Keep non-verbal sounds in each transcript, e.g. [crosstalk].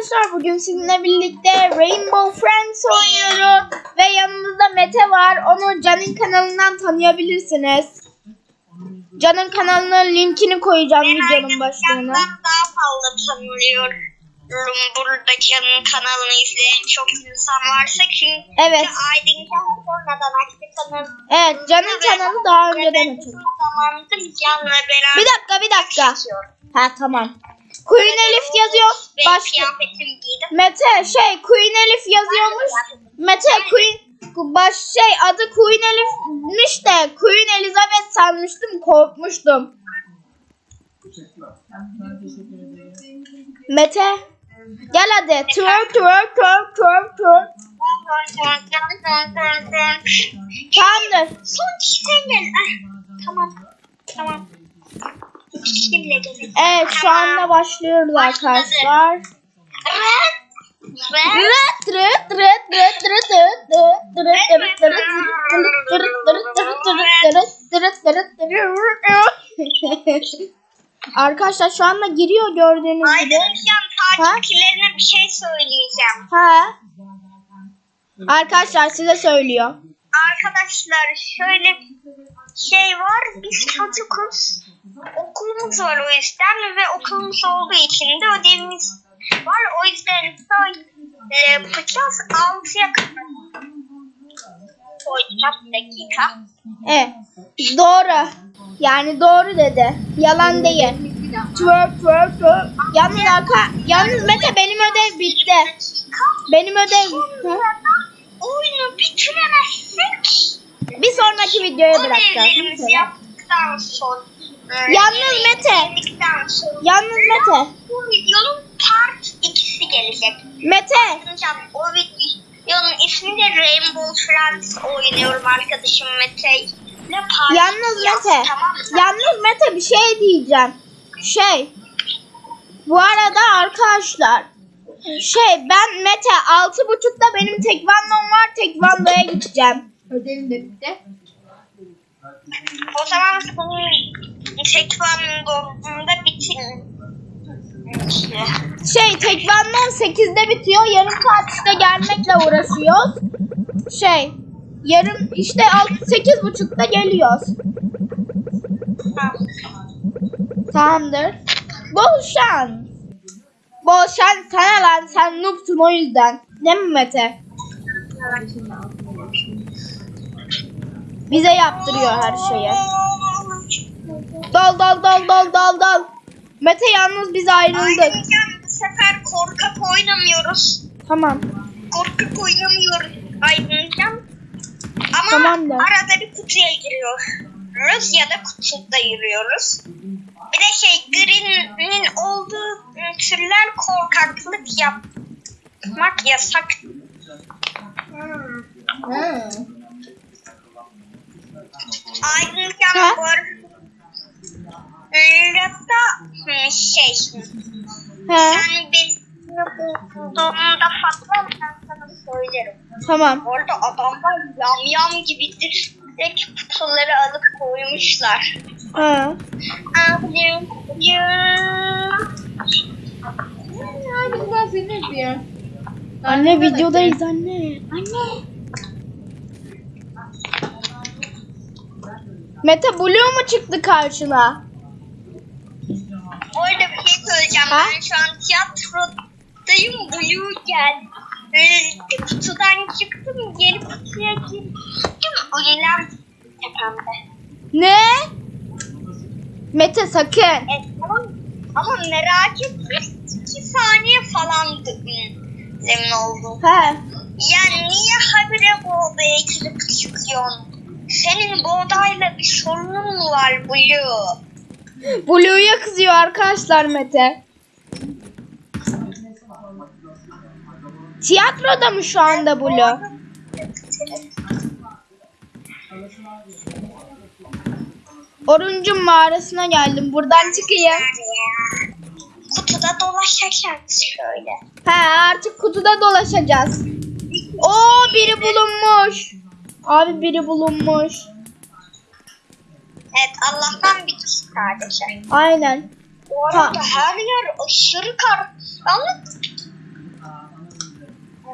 arkadaşlar bugün sizinle birlikte Rainbow Friends oynuyoruz ve yanımızda Mete var. Onu Can'ın kanalından tanıyabilirsiniz. Can'ın kanalının linkini koyacağım videonun başlığına. Ben daha fazla tanıyorum. Burada Can'ın kanalını izleyen çok insan varsa çünkü Evet. Aydın'dan sonradan açtı kanalı. Evet Can'ın kanalı daha önceden açıldı. Bir dakika bir dakika. Ha tamam. Queen Elif yazıyor. Başka. kıyafetimi giydim. Mete şey Queen Elif yazıyormuş. Mete Queen baş şey adı Queen Elif'miş de Queen Elizabeth sanmıştım korkmuştum. Mete gel hadi twerk twerk twerk twerk twerk. Tamamdır. Son kişiden gel. Ah, tamam. Tamam. Şimdi gelin. Evet şu anda başlıyoruz arkadaşlar. Rıt rıt rıt rıt rıt rıt rıt rıt rıt rıt Arkadaşlar şu anda giriyor gördüğünüz gibi. Aydıncan takipçilerine bir şey söyleyeceğim. Ha. Arkadaşlar size söylüyor. Arkadaşlar şöyle şey var. Biz çocukuz. Okulumuz var o yüzden ve okulumuz olduğu için de ödevimiz var. O yüzden böyle yapacağız. 6'ya kadar dakika. Evet. Doğru. Yani doğru dedi. Yalan değil. Twerk twerk twerk. Yalnız arka, yalnız Mete benim ödev bitti. Benim ödev. Hı? Oyunu bitiremezsek Bir sonraki videoya bırakacağız. ödevlerimizi yaptıktan sonra Yalnız Mete. Yalnız Mete. bu videonun part 2'si gelecek. Mete. O videonun ismi de Rainbow Friends oynuyorum arkadaşım Mete. Ne part Yalnız Mete. Tamam? Yalnız Mete bir şey diyeceğim. Şey. Bu arada arkadaşlar. Şey ben Mete altı buçukta benim tekvandom var. Tekvandoya gideceğim. Ödevim de bitti. O zaman senin tekvandomda bitirin. Şey tekvandom 8'de bitiyor. Yarım saat işte gelmekle uğraşıyoruz. Şey yarım işte 8 buçukta geliyoruz. Tamamdır. Bol şans. Bol şans sana lan sen noobsun o yüzden. Değil mi Mete? Bize yaptırıyor her şeyi. Dol dol dol dol dol dol. Mete yalnız biz ayrıldık. Ayrıca bu sefer korkak oynamıyoruz. Tamam. Korkak oynamıyoruz Aydıncan. Ama Tamam da. arada bir kutuya giriyoruz ya da kutuda yürüyoruz. Bir de şey Green'in olduğu türler korkaklık yapmak yasak. Ha. Aydıncan Ha? bu arada hı, şey He, sen beni bulduğunda Fatma ben sana söylerim. tamam. Orada adamlar yam yam gibidir. Direkt kutuları alıp koymuşlar. Ha. Abim, ya. Abi ben seni yapıyorum. Anne videodayız anne. Anne. Mete Blue mu çıktı karşına? Söyleyeceğim. Ha? Ben şu an tiyatrodayım. Blue geldi. Böyle kutudan çıktım. Geri kutuya girdim. Uyulan tepemde. Ne? Mete sakın. Evet, ama, ama merak etme. 2 saniye falan emin oldum. He. Ya niye habire bu odaya girip çıkıyorsun? Senin bu odayla bir sorunun mu var Blue? Blue'ya kızıyor arkadaşlar Mete. Tiyatroda mı şu anda Blue? Oruncun mağarasına geldim. Buradan çıkayım. Kutuda dolaşacağız şöyle. He artık kutuda dolaşacağız. Oo biri bulunmuş. Abi biri bulunmuş. Evet Allah'tan bir kişi sadece. Aynen. Bu arada her yer aşırı karanlık.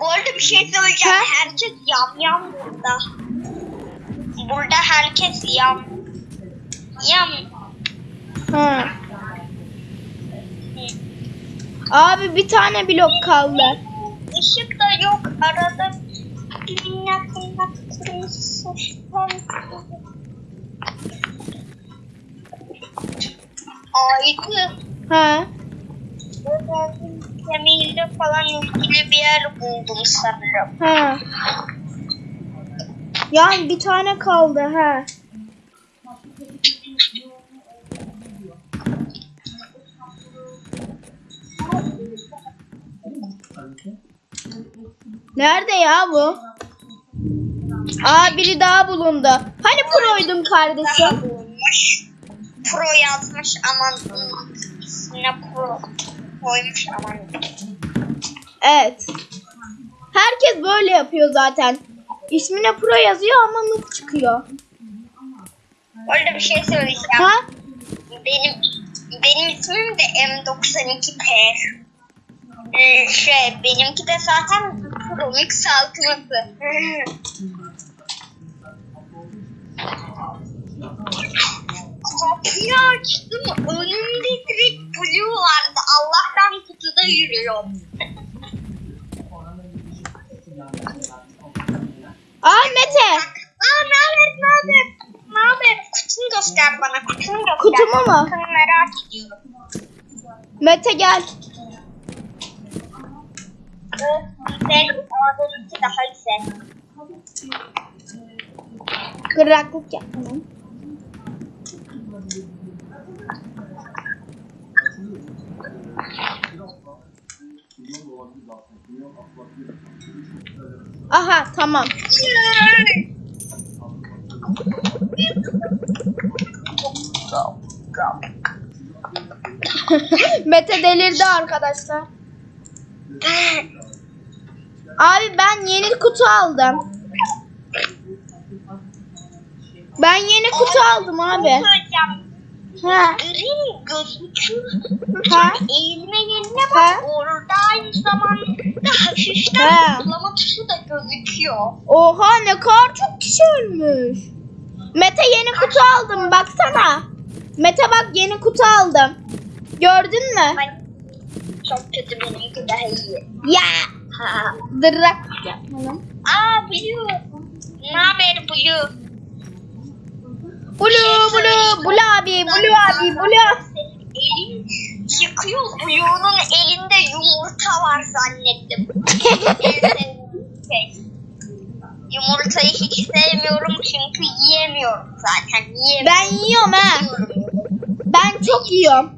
Bu arada bir şey söyleyeceğim. Ha? Herkes yam yam burada. Burada herkes yam. Yam. Ha. Abi bir tane blok kaldı. Işık da yok. Arada minnak minnak kırmızı Aydın. Ha. Kemiğiyle falan ilgili bir yer buldum sanırım. Ha. Yani bir tane kaldı ha. Nerede ya bu? Aa biri daha bulundu. Hani proydun kardeşim? bulmuş. Pro yazmış aman ismine pro koymuş aman. Evet. Herkes böyle yapıyor zaten. İsmine pro yazıyor ama noob çıkıyor. Orada bir şey söyleyeceğim. Ha? Benim benim ismim de M92P. Ee, şey benimki de zaten Pro Mix altılısı. [laughs] Kapıyı açtım önümde direkt Blue vardı. Allah'tan kutuda yürüyorum. Aa Mete. Aa ne haber ne haber? Ne haber? Kutunu göster bana kutunu göster. Kutumu mu? Kutunu merak ediyorum. Mete gel. Güzel. Ağzınınki daha güzel. Kıraklık yapma. Aha tamam. [laughs] Mete delirdi arkadaşlar. Abi ben yeni kutu aldım. Ben yeni kutu aldım abi. Gözüküyor. Ha. Eğilme yerine bak. Orada aynı zamanda hafiften Ha. zıplama tuşu da gözüküyor. Oha ne kadar çok kişi ölmüş. Mete yeni kutu aldım baksana. Mete bak yeni kutu aldım. Gördün mü? Ay, çok kötü benimki daha iyi. Ya. Ha. Dırrak. Aa Blue. Ne haber Blue? Blue blue blue abi blue abi blue. Elin çıkıyor. Blue'nun elinde yumurta var zannettim. [laughs] Şey. Yumurtayı hiç sevmiyorum çünkü yiyemiyorum zaten. Yiyemiyorum. Ben yiyorum ha. Ben çok yiyorum.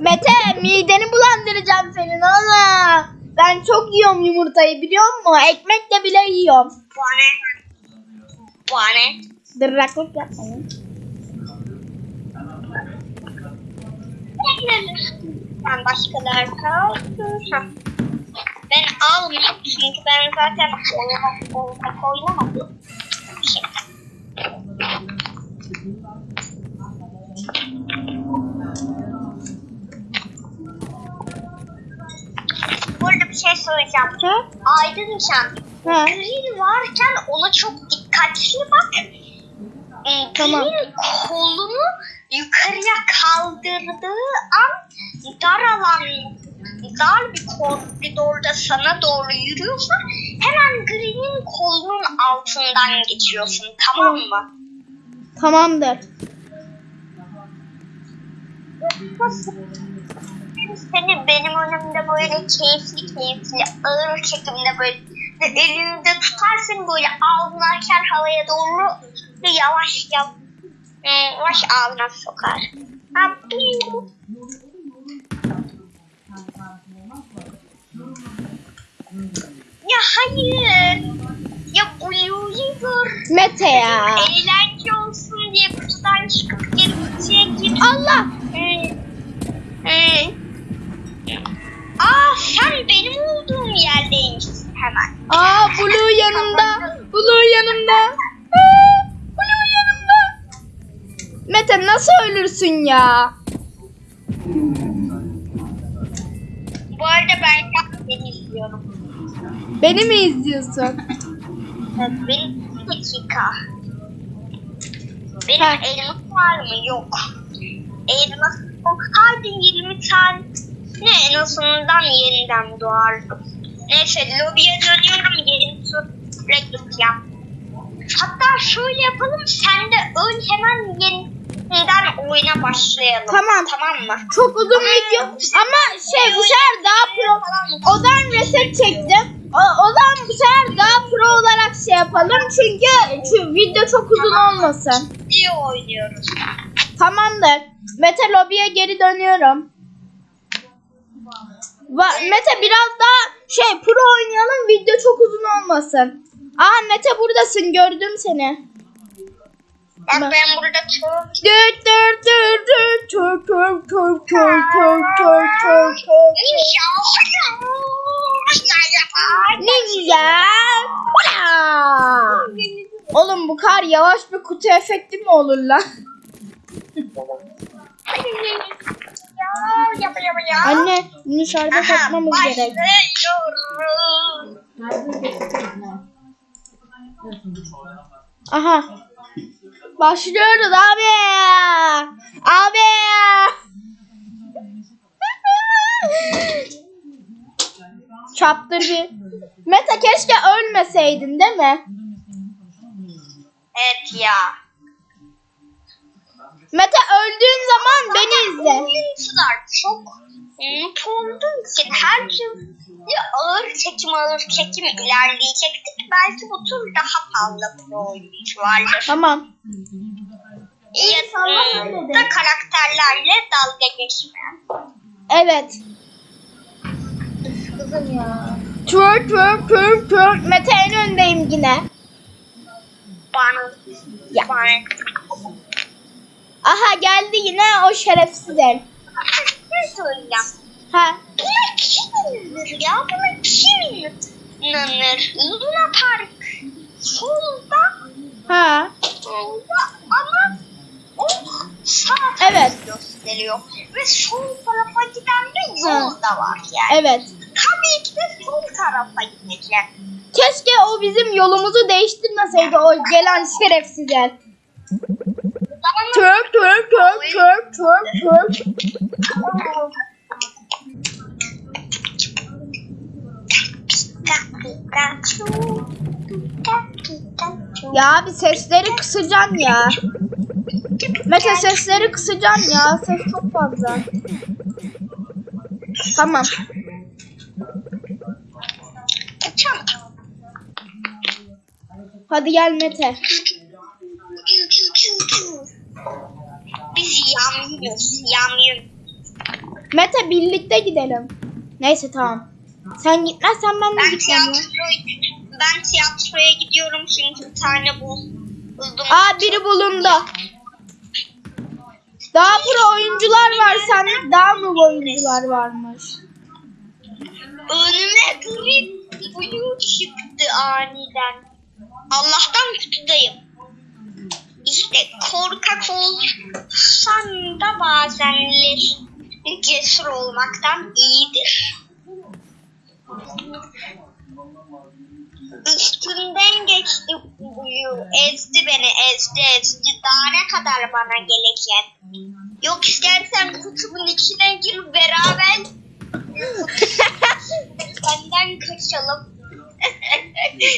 Mete mideni bulandıracağım senin ana. Ben çok yiyorum yumurtayı biliyor musun? Ekmekle bile yiyorum. Bana. Bana. Dırraklık yapmayın. Ben başkalar kaldı. Ha. Ben almayayım çünkü ben zaten oynamak oynamadım. Burada bir şey söyleyeceğim. Ha? Aydın Can. Green varken ona çok dikkatli bak. Ee, Tamam. Kolunu yukarıya kaldırdığı an dar alan, dar bir koridorda sana doğru yürüyorsa hemen Green'in kolunun altından geçiyorsun tamam mı? Tamamdır. Seni benim önümde böyle keyifli keyifli ağır çekimde böyle elinde tutarsın böyle ağzını açar havaya doğru ve yavaş yavaş, yavaş ağzına sokar. Ha, bu- Ya hayır. Ya gör. Mete ya. Eğlence olsun diye kutudan çıkıp geri kutuya gir. Allah. Ee, ee. Aa sen benim olduğum yerdeymişsin hemen. Aa Blue yanımda. Blue yanımda. Aa, Blue yanımda. Mete nasıl ölürsün ya? Bu arada ben seni izliyorum. Beni mi izliyorsun? Bir dakika. Benim Ha. elmas var mı? Yok. Elmas yok. Hadi 20 tane ne en azından yeniden doğardım. Neyse lobiye dönüyorum yeni tur reklam yap. Hatta şöyle yapalım sen de ön hemen yeniden oyuna başlayalım. Tamam. Tamam mı? Çok uzun video ama şey bu sefer daha pro. Odan reset çektim. O, o zaman bu sefer daha pro olarak şey yapalım çünkü şu video çok uzun olmasın. İyi oynuyoruz. Tamamdır. Mete lobiye geri dönüyorum. Mete biraz daha şey pro oynayalım video çok uzun olmasın. Aa Mete buradasın gördüm seni. Bak Ben- burada Dur dur dur dur tur tur tur tur tur tur tur tur. Ne güzel. Oğlum bu kar yavaş bir kutu efekti mi olur lan? Anne bunu şarja takmamız gerek. Aha. Başlıyoruz abi. Abi. Chapter bir. Meta keşke ölmeseydin değil mi? Evet ya. Meta öldüğün zaman beni izle. Oyuncular çok mutlu olduğu için her gün ya ağır çekim ağır çekim ilerleyecektik. Belki bu tur daha fazla pro oyuncu vardır. Tamam. Ya da karakterlerle dalga geçmeyen. Evet. Kızım ya. Twerk twerk twerk twerk. Meta en öndeyim yine. Bana. Ya. Bana. Aha geldi yine o şerefsiz el. Ne söyleyeceğim? Ha. Buna kim inanır ya? Buna kim inanır? Luna Park. Solda. Ha. Solda ama o sağ Evet. tarafı gösteriyor. Ve sol tarafa giden de yol da var yani. Evet. Tabii ki de sol tarafa gideceğim. Keşke o bizim yolumuzu değiştirmeseydi o gelen şerefsiz el. Türk, Türk, Türk, Türk, Türk, Türk. Ya bir sesleri kısacan ya. Mete sesleri kısacan ya. Ses çok fazla. Tamam. Hadi gel Mete. Biz yamyamız, yamyam. Mete birlikte gidelim. Neyse tamam. Sen gitmezsen ben de Ben gitmem ya. tiyatroya, ben tiyatroya gidiyorum çünkü bir tane bul, buldum. Aa biri bulundu. Daha pro oyuncular var sende daha mı oyuncular varmış? Önüme green blue çıktı aniden. Allah'tan kutudayım. İşte korkak olsan da bazenler cesur olmaktan iyidir. Üstünden geçti buyu, ezdi beni, ezdi ezdi. Daha ne kadar bana gelecek? Yok istersen kutumun içine gir beraber [laughs] Senden kaçalım.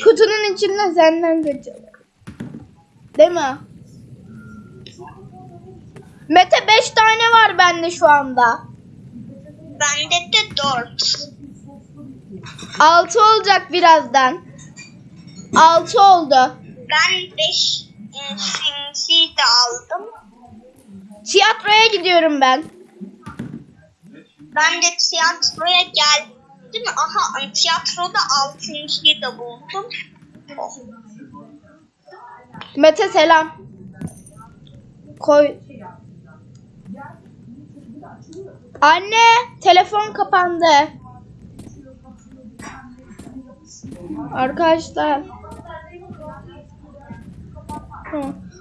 Kutunun içinde senden kaçalım. Değil mi? Mete 5 tane var bende şu anda. Bende de dört. 6 olacak birazdan. 6 oldu. Ben beş e, sinsi de aldım. Tiyatroya gidiyorum ben. Ben de tiyatroya geldim. Aha tiyatroda altıncıyı da buldum. Oh. Mete selam. Koy. Anne, telefon kapandı. Arkadaşlar.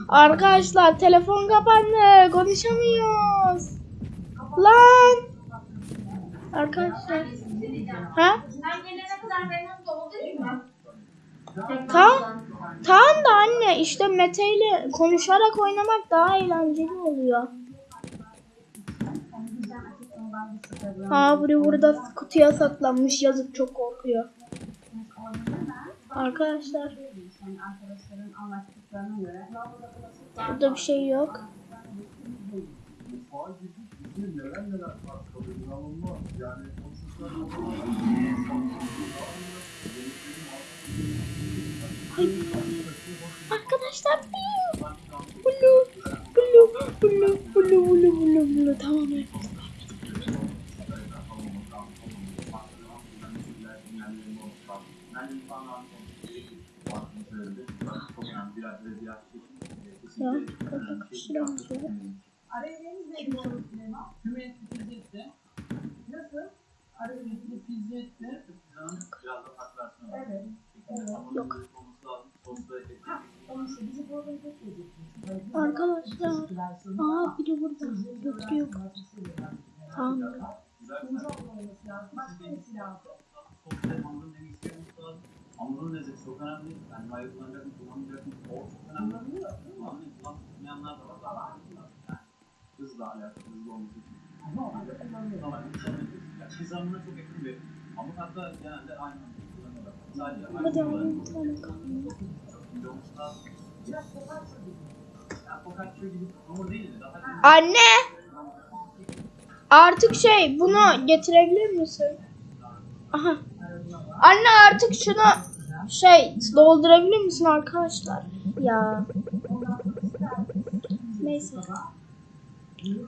Arkadaşlar telefon kapandı. Konuşamıyoruz. Lan. Arkadaşlar. Ha? Tamam. Tamam da anne işte Mete ile konuşarak oynamak daha eğlenceli oluyor. Buraya burada kutuya saklanmış yazık çok korkuyor. Arkadaşlar burada bir şey yok. Ay. Arkadaşlar bulu bulu bulu bulu bulu bulu bulu tamam evet. Ya kapak bir şey yazıyor. Yok. Arkadaşlar. Aa biri burada. Götürüyor. Tamam. Hamurun lezzeti çok önemli. Yani mayı kullanacak mı, kullanmayacak mı? O çok önemli. Kullanmayı kullanmayanlar da var. Yani hızla alakalı, hızlı olması için. Ama yani kizamına çok yakın bir hamur. Hatta genelde aynı hamuru kullanıyorlar. Sadece aynı. Yani focaccia gibi hamur değil de daha Anne. Artık şey bunu getirebilir misin? Aha. Anne artık şunu şey doldurabilir misin arkadaşlar? Ya. Neyse.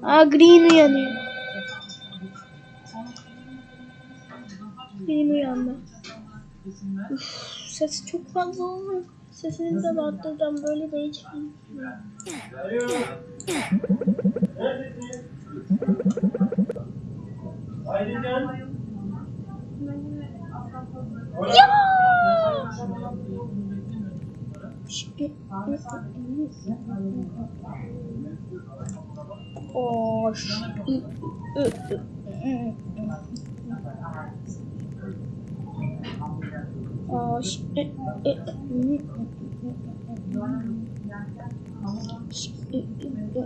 Aa green uyanıyor. Green uyandı. Üf, sesi çok fazla olmuyor. Sesini de arttıracağım böyle de hiç おし、う、う、うん。おし、え、え、うん。し、え、え、うん。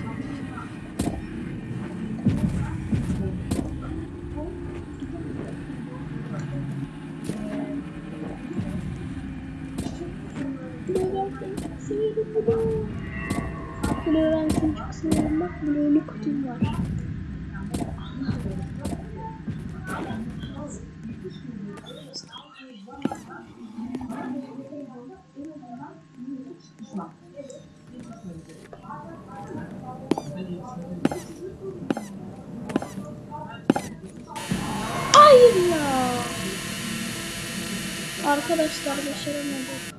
Blue ben seni çok seviyorum. Bak Blue'lu kutum var. Hayır ya. Arkadaşlar başaramadık.